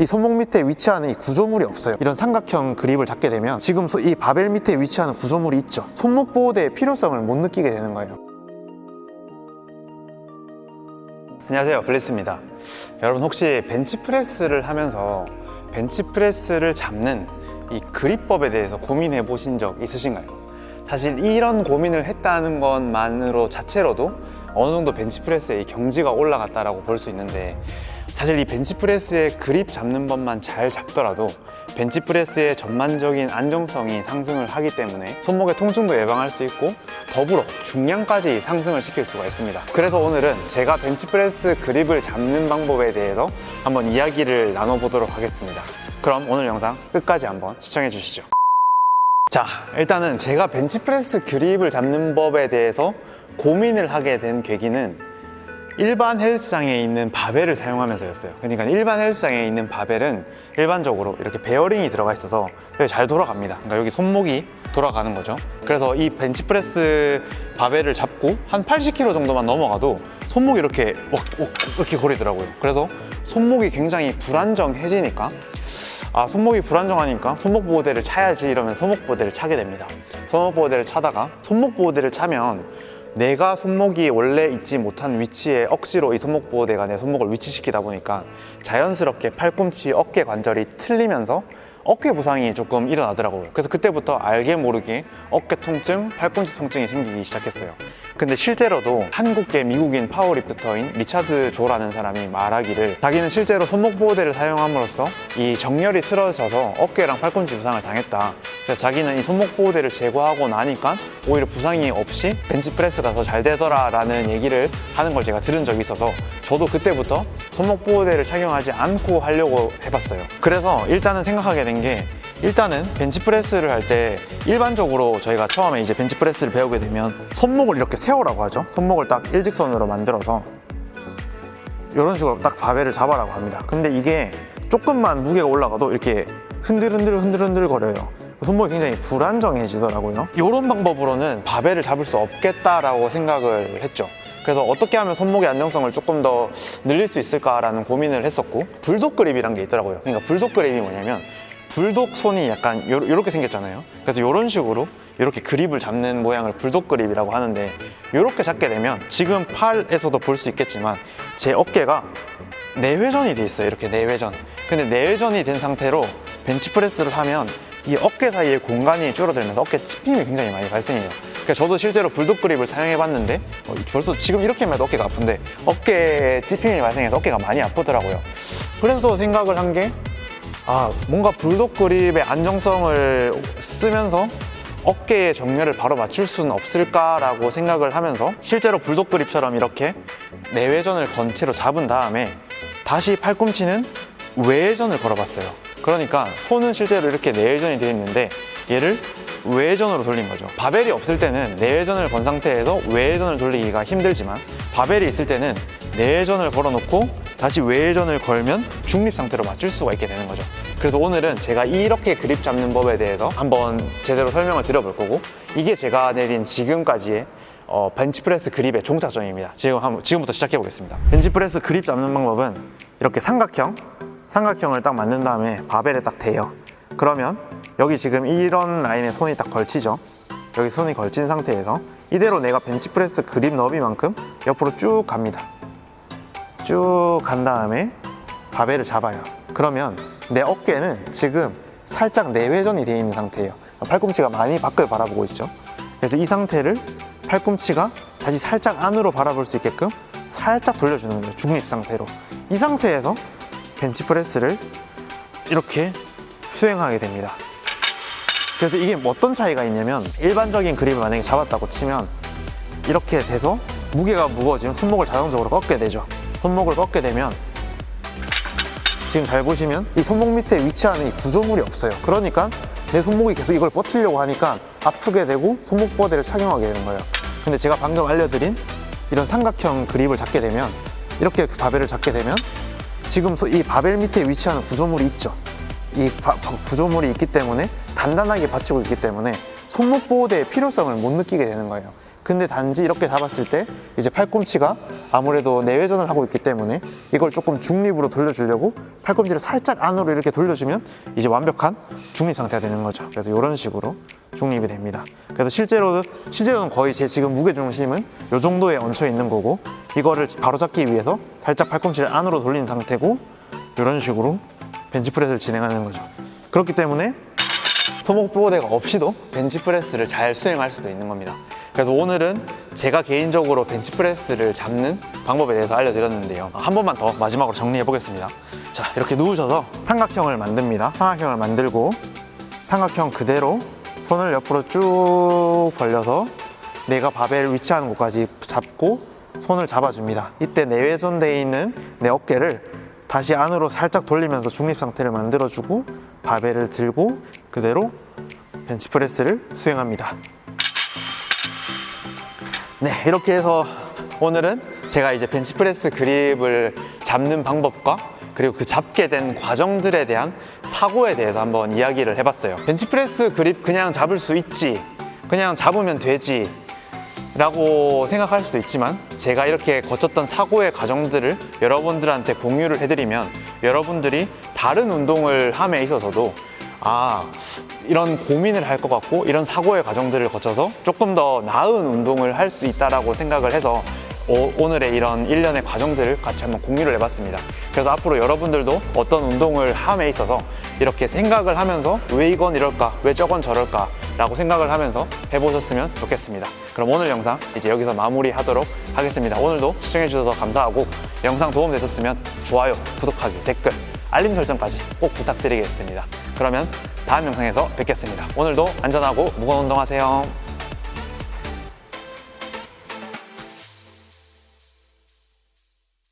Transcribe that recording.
이 손목 밑에 위치하는 이 구조물이 없어요. 이런 삼각형 그립을 잡게 되면 지금 소- 이 바벨 밑에 위치하는 구조물이 있죠. 손목 보호대의 필요성을 못 느끼게 되는 거예요. 안녕하세요. 블리스입니다. 여러분 혹시 벤치프레스를 하면서 벤치프레스를 잡는 이 그립법에 대해서 고민해 보신 적 있으신가요? 사실 이런 고민을 했다는 것만으로 자체로도 어느 정도 벤치프레스의 이 경지가 올라갔다라고 볼수 있는데 사실 이 벤치프레스의 그립 잡는 법만 잘 잡더라도 벤치프레스의 전반적인 안정성이 상승을 하기 때문에 손목의 통증도 예방할 수 있고 더불어 중량까지 상승을 시킬 수가 있습니다. 그래서 오늘은 제가 벤치프레스 그립을 잡는 방법에 대해서 한번 이야기를 나눠보도록 하겠습니다. 그럼 오늘 영상 끝까지 한번 시청해 주시죠. 자 일단은 제가 벤치프레스 그립을 잡는 법에 대해서 고민을 하게 된 계기는 일반 헬스장에 있는 바벨을 사용하면서였어요. 그러니까 일반 헬스장에 있는 바벨은 일반적으로 이렇게 베어링이 들어가 있어서 잘 돌아갑니다. 그러니까 여기 손목이 돌아가는 거죠. 그래서 이 벤치프레스 바벨을 잡고 한 80kg 정도만 넘어가도 손목이 이렇게 왁, 왁, 이렇게 거리더라고요. 그래서 손목이 굉장히 불안정해지니까 아 손목이 불안정하니까 손목 보호대를 차야지 이러면 손목 보호대를 차게 됩니다. 손목 보호대를 차다가 손목 보호대를 차면 내가 손목이 원래 있지 못한 위치에 억지로 이 손목 보호대가 내 손목을 위치시키다 보니까 자연스럽게 팔꿈치 어깨 관절이 틀리면서 어깨 부상이 조금 일어나더라고요. 그래서 그때부터 알게 모르게 어깨 통증, 팔꿈치 통증이 생기기 시작했어요. 근데 실제로도 한국계 미국인 powerlifter인 리차드 조라는 사람이 말하기를 자기는 실제로 손목 보호대를 사용함으로써 이 정렬이 틀어져서 어깨랑 팔꿈치 부상을 당했다 자기는 이 손목 보호대를 제거하고 나니까 오히려 부상이 없이 벤치프레스가 더 잘 되더라 라는 얘기를 하는 걸 제가 들은 적이 있어서 저도 그때부터 손목 보호대를 착용하지 않고 하려고 해봤어요. 그래서 일단은 생각하게 된 게 일단은 벤치프레스를 할 때 일반적으로 저희가 처음에 이제 벤치프레스를 배우게 되면 손목을 이렇게 세우라고 하죠. 손목을 딱 일직선으로 만들어서 이런 식으로 딱 바벨을 잡아라고 합니다. 근데 이게 조금만 무게가 올라가도 이렇게 흔들흔들 흔들흔들 거려요 손목이 굉장히 불안정해지더라고요. 이런 방법으로는 바벨을 잡을 수 없겠다라고 생각을 했죠. 그래서 어떻게 하면 손목의 안정성을 조금 더 늘릴 수 있을까라는 고민을 했었고 불독 그립이란 게 있더라고요. 그러니까 불독 그립이 뭐냐면 불독 손이 약간 이렇게 생겼잖아요. 그래서 이런 식으로 이렇게 그립을 잡는 모양을 불독 그립이라고 하는데 이렇게 잡게 되면 지금 팔에서도 볼 수 있겠지만 제 어깨가 내회전이 돼 있어요. 이렇게 내회전. 근데 내회전이 된 상태로 벤치프레스를 하면 이 어깨 사이의 공간이 줄어들면서 어깨 찝힘이 굉장히 많이 발생해요 그러니까 저도 실제로 불독 그립을 사용해 봤는데 어, 벌써 지금 이렇게만 해도 어깨가 아픈데 어깨 찝힘이 발생해서 어깨가 많이 아프더라고요 그래서 생각을 한 게 아, 뭔가 불독 그립의 안정성을 쓰면서 어깨의 정렬을 바로 맞출 수는 없을까라고 생각을 하면서 실제로 불독 그립처럼 이렇게 내외전을 건 채로 잡은 다음에 다시 팔꿈치는 외전을 걸어봤어요. 그러니까 손은 실제로 이렇게 내외전이 되어 있는데 얘를 외전으로 돌린 거죠. 바벨이 없을 때는 내외전을 건 상태에서 외전을 돌리기가 힘들지만 바벨이 있을 때는 내외전을 걸어놓고 다시 외전을 걸면 중립 상태로 맞출 수가 있게 되는 거죠. 그래서 오늘은 제가 이렇게 그립 잡는 법에 대해서 한번 제대로 설명을 드려볼 거고 이게 제가 내린 지금까지의 어, 벤치프레스 그립의 종착점입니다. 지금 한번 지금부터 시작해 보겠습니다. 벤치프레스 그립 잡는 방법은 이렇게 삼각형, 삼각형을 딱 만든 다음에 바벨에 딱 대요. 그러면 여기 지금 이런 라인에 손이 딱 걸치죠. 여기 손이 걸친 상태에서 이대로 내가 벤치프레스 그립 너비만큼 옆으로 쭉 갑니다. 쭉 간 다음에 바벨을 잡아요. 그러면 내 어깨는 지금 살짝 내회전이 되어 있는 상태예요. 팔꿈치가 많이 밖을 바라보고 있죠. 그래서 이 상태를 팔꿈치가 다시 살짝 안으로 바라볼 수 있게끔 살짝 돌려주는 거예요. 중립 상태로. 이 상태에서 벤치프레스를 이렇게 수행하게 됩니다. 그래서 이게 뭐 어떤 차이가 있냐면 일반적인 그립을 만약에 잡았다고 치면 이렇게 돼서 무게가 무거워지면 손목을 자동적으로 꺾게 되죠. 손목을 꺾게 되면 지금 잘 보시면 이 손목 밑에 위치하는 이 구조물이 없어요. 그러니까 내 손목이 계속 이걸 버티려고 하니까 아프게 되고 손목 보호대를 착용하게 되는 거예요. 근데 제가 방금 알려드린 이런 삼각형 그립을 잡게 되면 이렇게 바벨을 잡게 되면 지금 소- 이 바벨 밑에 위치하는 구조물이 있죠. 이 바- 바- 구조물이 있기 때문에 단단하게 받치고 있기 때문에 손목 보호대의 필요성을 못 느끼게 되는 거예요. 근데 단지 이렇게 잡았을 때 이제 팔꿈치가 아무래도 내외전을 하고 있기 때문에 이걸 조금 중립으로 돌려주려고 팔꿈치를 살짝 안으로 이렇게 돌려주면 이제 완벽한 중립 상태가 되는 거죠. 그래서 이런 식으로 중립이 됩니다. 그래서 실제로는 실제로는 거의 제 지금 무게 중심은 이 정도에 얹혀 있는 거고 이거를 바로 잡기 위해서 살짝 팔꿈치를 안으로 돌린 상태고 이런 식으로 벤치프레스를 진행하는 거죠. 그렇기 때문에 소목 보호대가 없이도 벤치프레스를 잘 수행할 수도 있는 겁니다. 그래서 오늘은 제가 개인적으로 벤치프레스를 잡는 방법에 대해서 알려드렸는데요. 한 번만 더 마지막으로 정리해 보겠습니다. 자 이렇게 누우셔서 삼각형을 만듭니다. 삼각형을 만들고 삼각형 그대로 손을 옆으로 쭉 벌려서 내가 바벨 위치하는 곳까지 잡고 손을 잡아줍니다. 이때 내외전되어 있는 내 어깨를 다시 안으로 살짝 돌리면서 중립 상태를 만들어주고 바벨을 들고 그대로 벤치프레스를 수행합니다. 네, 이렇게 해서 오늘은 제가 이제 벤치프레스 그립을 잡는 방법과 그리고 그 잡게 된 과정들에 대한 사고에 대해서 한번 이야기를 해봤어요. 벤치프레스 그립 그냥 잡을 수 있지, 그냥 잡으면 되지. 라고 생각할 수도 있지만 제가 이렇게 거쳤던 사고의 과정들을 여러분들한테 공유를 해드리면 여러분들이 다른 운동을 함에 있어서도 아 이런 고민을 할 것 같고 이런 사고의 과정들을 거쳐서 조금 더 나은 운동을 할 수 있다라고 생각을 해서 오, 오늘의 이런 일련의 과정들을 같이 한번 공유를 해봤습니다. 그래서 앞으로 여러분들도 어떤 운동을 함에 있어서 이렇게 생각을 하면서 왜 이건 이럴까, 왜 저건 저럴까 라고 생각을 하면서 해보셨으면 좋겠습니다. 그럼 오늘 영상 이제 여기서 마무리하도록 하겠습니다. 오늘도 시청해주셔서 감사하고 영상 도움 되셨으면 좋아요, 구독하기, 댓글, 알림 설정까지 꼭 부탁드리겠습니다. 그러면 다음 영상에서 뵙겠습니다. 오늘도 안전하고 무거운 운동하세요.